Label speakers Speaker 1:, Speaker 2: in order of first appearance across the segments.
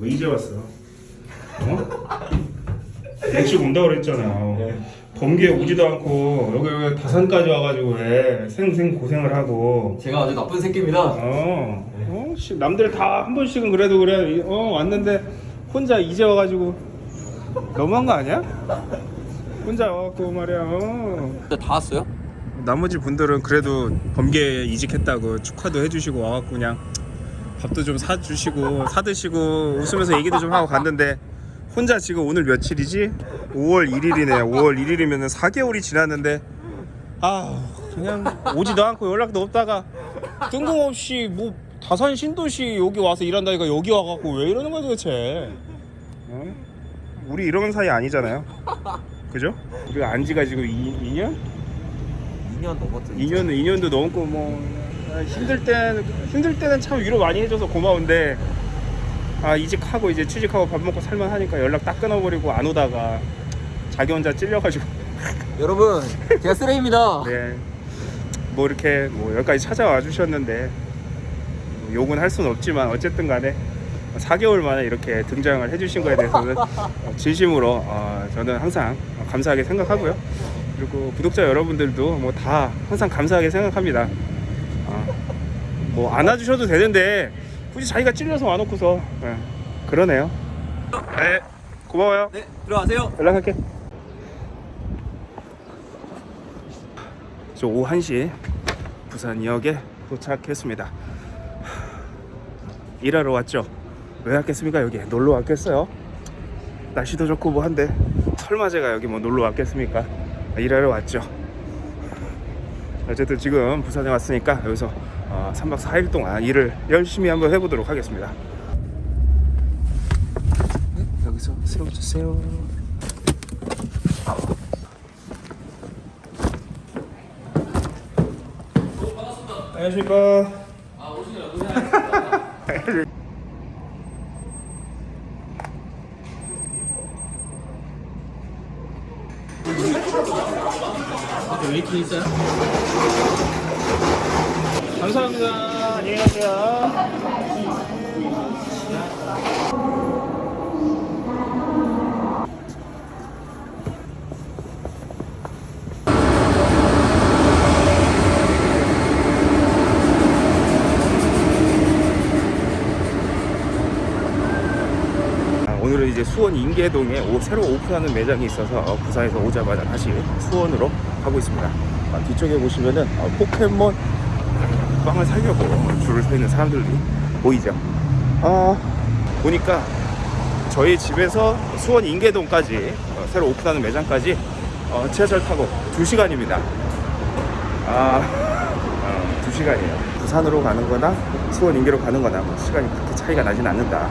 Speaker 1: 왜 이제 왔어? 어? 일찍 온다 그랬잖아. 범기에 오지도 않고 여기 왜 다산까지 와가지고 왜 생생 고생을 하고.
Speaker 2: 제가 아주 나쁜 새끼입니다.
Speaker 1: 어, 어, 씨, 남들 다 한 번씩은 그래도 그래. 이- 어, 왔는데 혼자 이제 와가지고 너무한 거 아니야? 혼자 와갖고 말이야. 어.
Speaker 2: 다 왔어요?
Speaker 1: 나머지 분들은 그래도 범계에 이직했다고 축하도 해주시고 와갖고 그냥 밥도 좀 사주시고 사드시고 웃으면서 얘기도 좀 하고 갔는데 혼자 지금 오늘 며칠이지? 5월 1일이네요 5월 1일이면 4개월이 지났는데 아 그냥 오지도 않고 연락도 없다가 뜬금없이 뭐 다산 신도시 여기 와서 일한다니까 여기 와갖고 왜 이러는 거야 도대체 어? 우리 이런 사이 아니잖아요 그죠? 우리가 안 지가 지금 2, 2년?
Speaker 2: 2년 넘었죠.
Speaker 1: 2년 2년도 넘고 뭐 아, 힘들 때는 힘들 때는 참 위로 많이 해줘서 고마운데 아 이직하고 이제 취직하고 밥 먹고 살만 하니까 연락 딱 끊어버리고 안 오다가 자기 혼자 찔려가지고
Speaker 2: 여러분, 제가 쓰레기입니다.
Speaker 1: 네뭐 이렇게 뭐 여기까지 찾아와 주셨는데 뭐 욕은 할 수는 없지만 어쨌든 간에 4개월 만에 이렇게 등장을 해주신 거에 대해서는 진심으로 어, 저는 항상 감사하게 생각하고요. 그리고 구독자 여러분들도 뭐 다 항상 감사하게 생각합니다. 뭐 안아주셔도 되는데 굳이 자기가 찔려서 와놓고서 예, 그러네요. 네, 고마워요.
Speaker 2: 네, 들어가세요.
Speaker 1: 연락할게. 저 오후 1시 부산역에 도착했습니다. 일하러 왔죠. 왜 왔겠습니까? 여기 놀러 왔겠어요? 날씨도 좋고 뭐 한데 설마 제가 여기 뭐 놀러 왔겠습니까? 일하러 왔죠. 어쨌든 지금 부산에 왔으니까 여기서 어, 3박 4일 동안 일을 열심히 한번 해보도록 하겠습니다. 여기서 세워주세요. 안녕하십니까.
Speaker 2: waiting 있어요?
Speaker 1: 감사합니다. 안녕히 가세요. 아, 이제 수원 인계동에 오- 새로 오픈하는 매장이 있어서 어, 부산에서 오자마자 다시 수원으로 가고 있습니다. 아, 뒤쪽에 보시면은 어, 포켓몬 빵을 사려고 줄을 서 있는 사람들이 보이죠. 아 보니까 저희 집에서 수원 인계동까지 어, 새로 오픈하는 매장까지 어, 지하철 타고 2시간입니다. 아, 어, 2시간이에요. 부산으로 가는 거나 수원 인계로 가는 거나 뭐 시간이 그렇게 차이가 나진 않는다.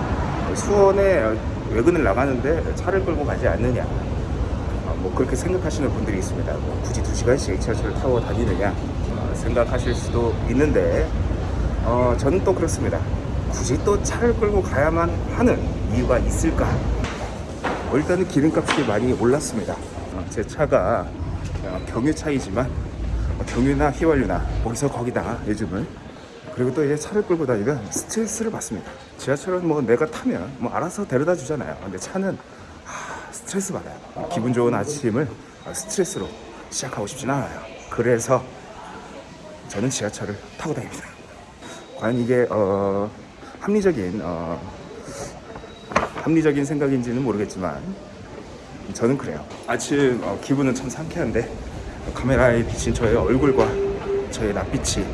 Speaker 1: 수원에 어, 외근을 나가는데 차를 끌고 가지 않느냐. 어, 뭐 그렇게 생각하시는 분들이 있습니다. 뭐 굳이 2시간씩 지하철을 타고 다니느냐 어, 생각하실 수도 있는데 어, 저는 또 그렇습니다. 굳이 또 차를 끌고 가야만 하는 이유가 있을까? 어, 일단은 기름값이 많이 올랐습니다. 어, 제 차가 어, 경유차이지만 어, 경유나 휘발유나 거기서 거기다 요즘은 그리고 또 이제 차를 끌고 다니면 스트레스를 받습니다. 지하철은 뭐 내가 타면 뭐 알아서 데려다 주잖아요. 근데 차는 하, 스트레스 받아요. 기분 좋은 아침을 어, 스트레스로 시작하고 싶진 않아요. 그래서 저는 지하철을 타고 다닙니다. 과연 이게 어, 합리적인 어, 합리적인 생각인지는 모르겠지만 저는 그래요. 아침 어, 기분은 참 상쾌한데 카메라에 비친 저의 얼굴과 저의 낯빛이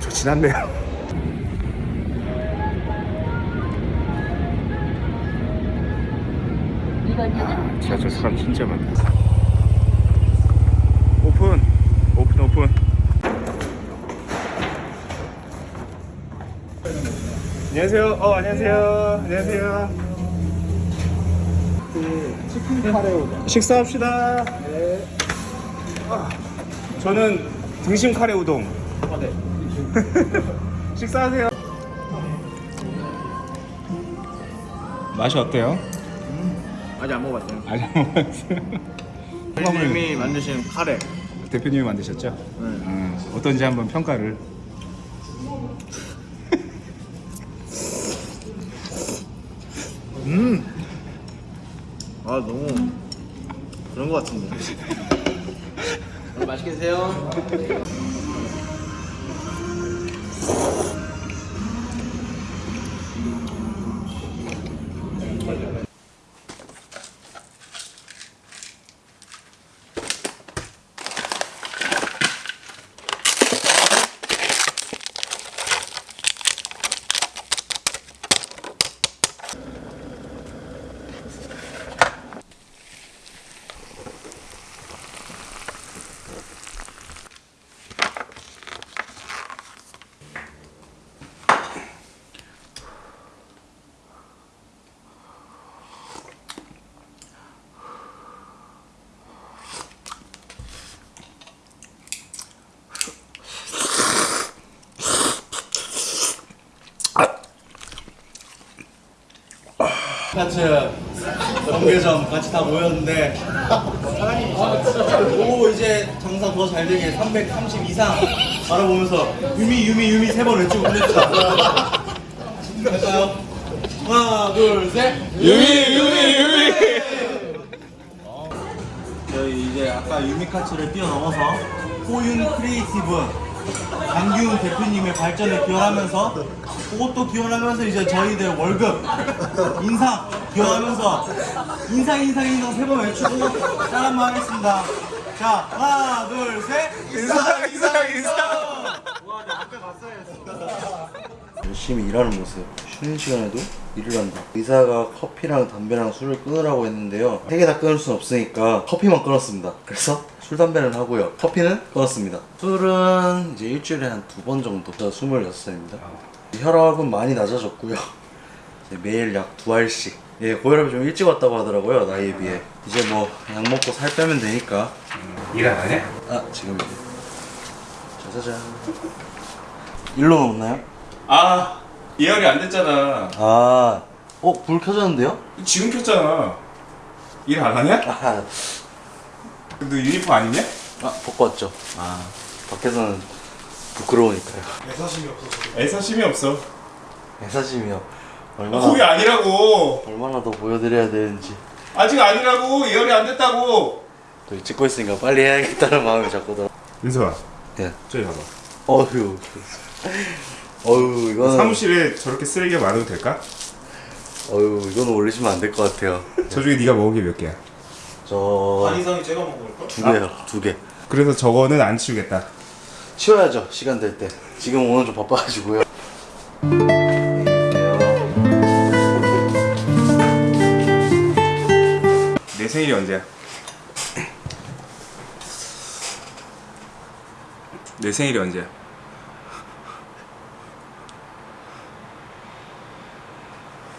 Speaker 1: 좋진 않네요. 아, 지하철 사람 진짜 많다. 오픈, 오픈. 안녕하세요. 어, 안녕하세요. 안녕하세요.
Speaker 3: 치킨 카레 우동.
Speaker 1: 식사합시다. 아, 저는 등심 카레 우동.
Speaker 3: 아, 네.
Speaker 1: 식사하세요. 맛이 어때요?
Speaker 3: 아직 안 먹어봤어요.
Speaker 1: 아직 안 먹었어요.
Speaker 3: 대표님이 만드신 카레.
Speaker 1: 대표님이 만드셨죠? 음, 어떤지 한번 평가를.
Speaker 3: 음. 아 너무 그런 거 같은데.
Speaker 2: 맛있게 드세요.
Speaker 3: 같이 정계점 같이 다 모였는데. 오 이제 장사 더 잘 되게 330 이상 바라보면서 유미 유미 유미 세 번 외치고 끝냅시다. 할까요? 하나 둘셋. 유미 유미 유미. 저희 이제 아까 유미카츠를 뛰어넘어서 호윤 크리에이티브 강기훈 대표님의 발전에 기원하면서 그것도 기원하면서 이제 저희들 월급 인상 기원하면서 인상 인상 인상 세 번 외치고 짠 한번 하겠습니다. 자 하나 둘셋. 인상 인상 인상
Speaker 4: 열심히 일하는 모습. 쉬는 시간에도 일을 한다. 의사가 커피랑 담배랑 술을 끊으라고 했는데요. 세 개 다 끊을 순 없으니까 커피만 끊었습니다. 그래서 술 담배는 하고요. 커피는 끊었습니다. 술은 이제 일주일에 한 두 번 정도. 저 26살입니다 혈압은 많이 낮아졌고요 이제 매일 약 두 알씩 예 고혈압이 좀 일찍 왔다고 하더라고요 나이에 비해 이제 뭐 약 먹고 살 빼면 되니까
Speaker 1: 일안 하냐?
Speaker 4: 아 지금 이제 짜자잔 일로 없나요?
Speaker 1: 아 예열이 안 됐잖아
Speaker 4: 아, 어, 불 켜졌는데요?
Speaker 1: 지금 켰잖아 일 안 하냐?
Speaker 4: 아,
Speaker 1: 너 유니폼 안 입냐?
Speaker 4: 아 벗고 왔죠. 아, 밖에서는 부끄러우니까요.
Speaker 1: 애사심이 없어
Speaker 4: 애사심이요.
Speaker 1: 아,
Speaker 4: 얼마나,
Speaker 1: 거기 아니라고
Speaker 4: 얼마나 더 보여드려야 되는지.
Speaker 1: 아직 아니라고 예열이 안 됐다고
Speaker 4: 또 찍고 있으니까 빨리 해야겠다는 마음이 자꾸 들어.
Speaker 1: 윤서아
Speaker 4: 예.
Speaker 1: 저기 봐봐
Speaker 4: 어휴. 어휴, 이거는.
Speaker 1: 사무실에 저렇게 쓰레기가 많아도 될까?
Speaker 4: 어휴, 이거는 올리시면 안 될 것 같아요.
Speaker 1: 저 중에 네가 먹은 게 몇 개야?
Speaker 4: 저.
Speaker 3: 이상이 제가 먹을
Speaker 4: 거두 개요, 두 개.
Speaker 1: 그래서 저거는 안 치우겠다
Speaker 4: 치워야죠, 시간 될 때. 지금 오늘 좀 바빠가지고요.
Speaker 1: 내 생일이 언제야? 내 생일이 언제야?
Speaker 4: 네.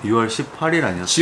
Speaker 4: 6월 18일 아니었어?